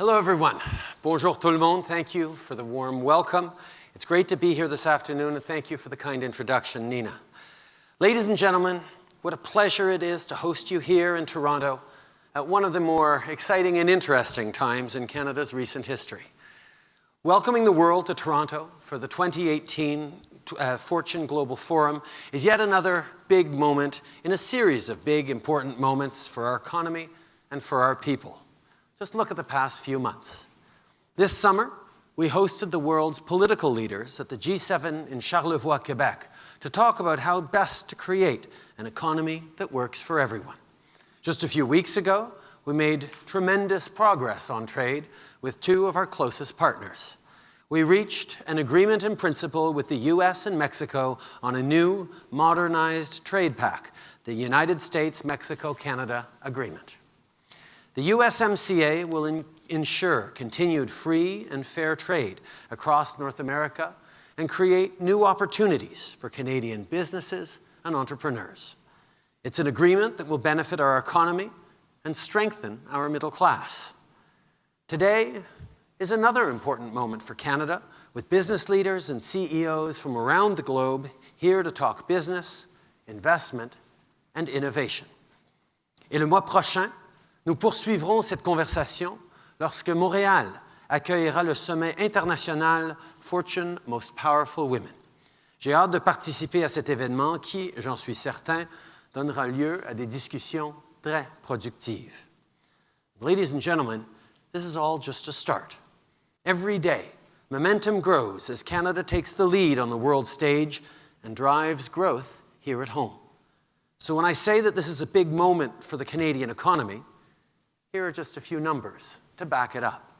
Hello, everyone. Bonjour tout le monde. Thank you for the warm welcome. It's great to be here this afternoon, and thank you for the kind introduction, Nina. Ladies and gentlemen, what a pleasure it is to host you here in Toronto at one of the more exciting and interesting times in Canada's recent history. Welcoming the world to Toronto for the 2018 uh, Fortune Global Forum is yet another big moment in a series of big, important moments for our economy and for our people. Just look at the past few months. This summer, we hosted the world's political leaders at the G7 in Charlevoix, Quebec, to talk about how best to create an economy that works for everyone. Just a few weeks ago, we made tremendous progress on trade with two of our closest partners. We reached an agreement in principle with the US and Mexico on a new, modernized trade pact, the United States-Mexico-Canada Agreement. The USMCA will ensure continued free and fair trade across North America and create new opportunities for Canadian businesses and entrepreneurs. It's an agreement that will benefit our economy and strengthen our middle class. Today is another important moment for Canada with business leaders and CEOs from around the globe here to talk business, investment, and innovation. Et le mois prochain, Nous poursuivrons cette conversation lorsque Montréal accueillera le sommet international Fortune Most Powerful Women. J'ai hâte de participer à cet événement qui, j'en suis certain, donnera lieu à des discussions très productives. Ladies and gentlemen, this is all just a start. Every day, momentum grows as Canada takes the lead on the world stage and drives growth here at home. So when I say that this is a big moment for the Canadian economy, here are just a few numbers to back it up.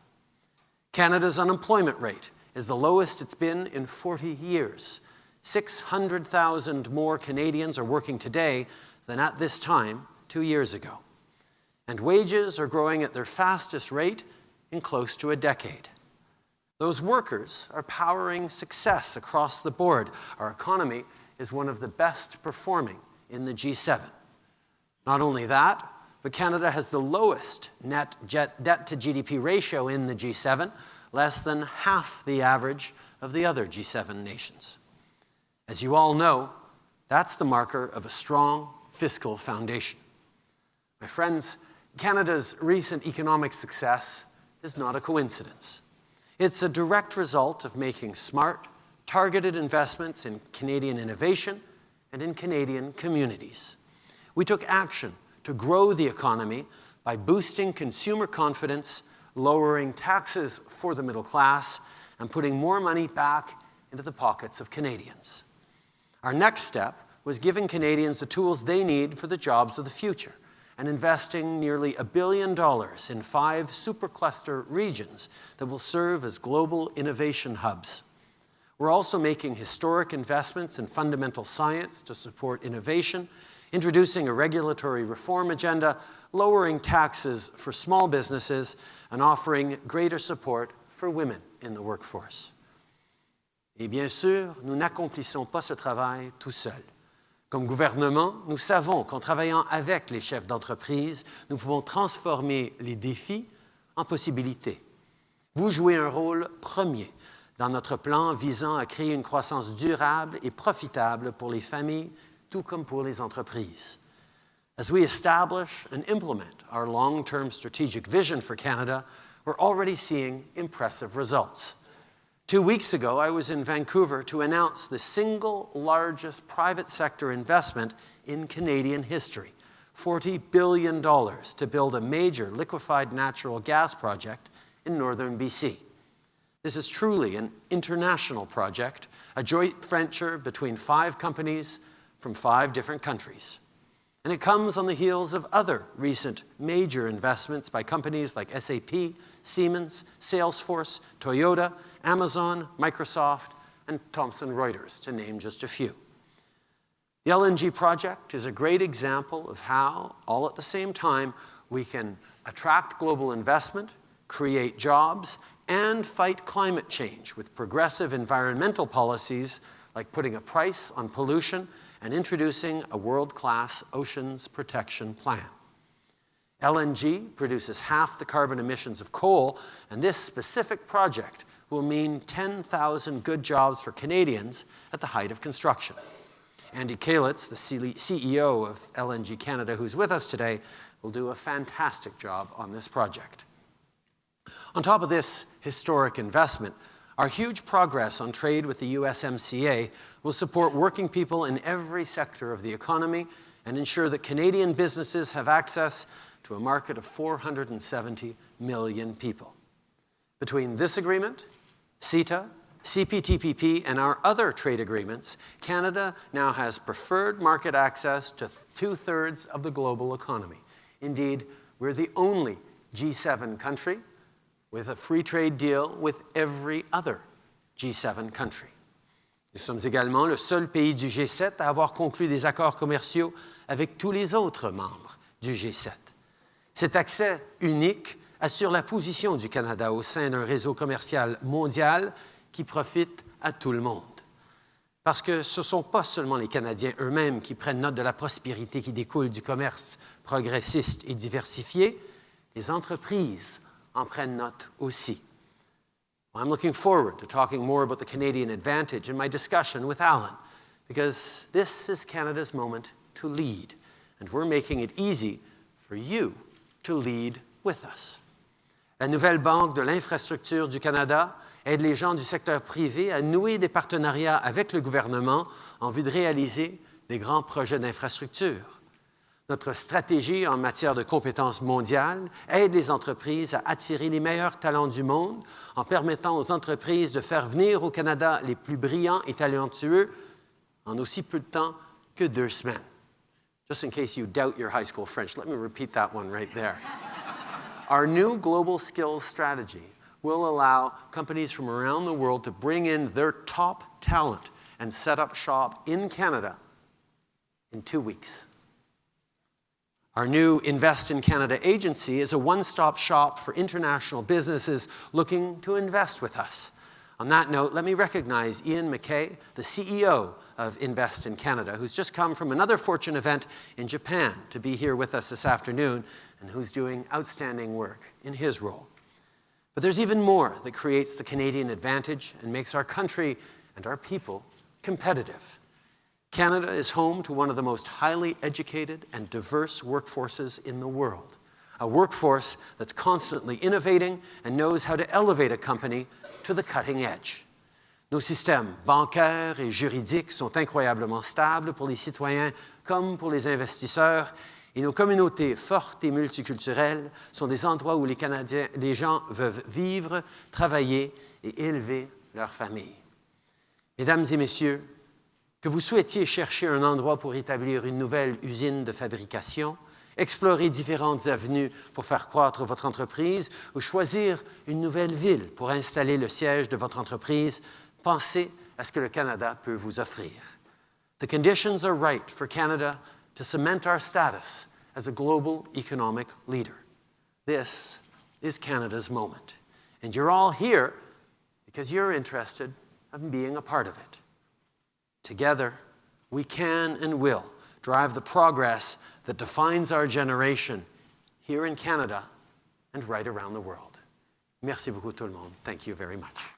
Canada's unemployment rate is the lowest it's been in 40 years. 600,000 more Canadians are working today than at this time two years ago. And wages are growing at their fastest rate in close to a decade. Those workers are powering success across the board. Our economy is one of the best performing in the G7. Not only that, but Canada has the lowest net debt to GDP ratio in the G7, less than half the average of the other G7 nations. As you all know, that's the marker of a strong fiscal foundation. My friends, Canada's recent economic success is not a coincidence. It's a direct result of making smart, targeted investments in Canadian innovation and in Canadian communities. We took action to grow the economy by boosting consumer confidence, lowering taxes for the middle class, and putting more money back into the pockets of Canadians. Our next step was giving Canadians the tools they need for the jobs of the future and investing nearly a billion dollars in five supercluster regions that will serve as global innovation hubs. We're also making historic investments in fundamental science to support innovation introducing a regulatory reform agenda, lowering taxes for small businesses, and offering greater support for women in the workforce. Et bien sûr, nous n'accomplissons pas ce travail tout seuls. Comme gouvernement, nous savons qu'en travaillant avec les chefs d'entreprise, nous pouvons transformer les défis en possibilités. Vous jouez un rôle premier dans notre plan visant à créer une croissance durable et profitable pour les familles tout comme pour les entreprises. As we establish and implement our long-term strategic vision for Canada, we're already seeing impressive results. Two weeks ago, I was in Vancouver to announce the single largest private sector investment in Canadian history, $40 billion to build a major liquefied natural gas project in northern BC. This is truly an international project, a joint venture between five companies from five different countries. And it comes on the heels of other recent major investments by companies like SAP, Siemens, Salesforce, Toyota, Amazon, Microsoft, and Thomson Reuters, to name just a few. The LNG project is a great example of how, all at the same time, we can attract global investment, create jobs, and fight climate change with progressive environmental policies like putting a price on pollution and introducing a world-class oceans protection plan. LNG produces half the carbon emissions of coal, and this specific project will mean 10,000 good jobs for Canadians at the height of construction. Andy Calitz, the CEO of LNG Canada, who's with us today, will do a fantastic job on this project. On top of this historic investment, our huge progress on trade with the USMCA will support working people in every sector of the economy and ensure that Canadian businesses have access to a market of 470 million people. Between this agreement, CETA, CPTPP, and our other trade agreements, Canada now has preferred market access to two-thirds of the global economy. Indeed, we're the only G7 country with a free trade deal with every other G7 country. Nous sommes également le seul pays du G7 à avoir conclu des accords commerciaux avec tous les autres membres du G7. Cet accès unique assure la position du Canada au sein d'un réseau commercial mondial qui profite à tout le monde. Parce que ce ne sont pas seulement les Canadiens eux-mêmes qui prennent note de la prospérité qui découle du commerce progressiste et diversifié, les entreprises en prennent note aussi. I'm looking forward to talking more about the Canadian advantage in my discussion with Alan, because this is Canada's moment to lead, and we're making it easy for you to lead with us. La nouvelle Banque de l'infrastructure du Canada aide les gens du secteur privé à nouer des partenariats avec le gouvernement en vue de réaliser des grands projets d'infrastructure. Notre stratégie en matière de compétences mondiales aide les entreprises à attirer les meilleurs talents du monde en permettant aux entreprises de faire venir au Canada les plus brillants et talentueux en aussi peu de temps que deux semaines. Just in case you doubt your high school French, let me repeat that one right there. Our new global skills strategy will allow companies from around the world to bring in their top talent and set up shop in Canada in two weeks. Our new Invest in Canada agency is a one-stop shop for international businesses looking to invest with us. On that note, let me recognize Ian McKay, the CEO of Invest in Canada, who's just come from another Fortune event in Japan to be here with us this afternoon and who's doing outstanding work in his role. But there's even more that creates the Canadian advantage and makes our country and our people competitive. Canada is home to one of the most highly educated and diverse workforces in the world, a workforce that's constantly innovating and knows how to elevate a company to the cutting edge. Nos systèmes bancaires et juridiques sont incroyablement stables pour les citoyens comme pour les investisseurs et nos communautés fortes et multiculturelles sont des endroits où les, Canadiens, les gens veulent vivre, travailler et élever leur famille. Mesdames et messieurs, que vous souhaitiez chercher un endroit pour établir une nouvelle usine de fabrication, explorer différentes avenues pour faire croître votre entreprise ou choisir une nouvelle ville pour installer le siège de votre entreprise, pensez à ce que le Canada peut vous offrir. The conditions are right for Canada to cement our status as a global economic leader. This is Canada's moment. And you're all here because you're interested in being a part of it. Together, we can and will drive the progress that defines our generation here in Canada and right around the world. Merci beaucoup tout le monde. Thank you very much.